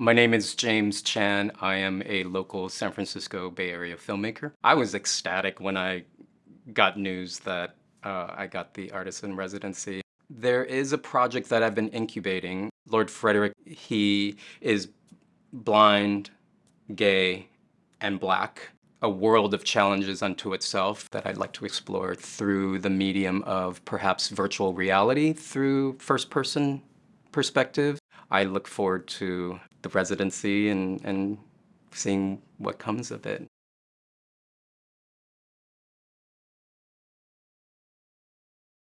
My name is James Chan. I am a local San Francisco Bay Area filmmaker. I was ecstatic when I got news that uh, I got the artist in residency. There is a project that I've been incubating. Lord Frederick, he is blind, gay, and black. A world of challenges unto itself that I'd like to explore through the medium of perhaps virtual reality through first-person perspective. I look forward to the residency and, and seeing what comes of it.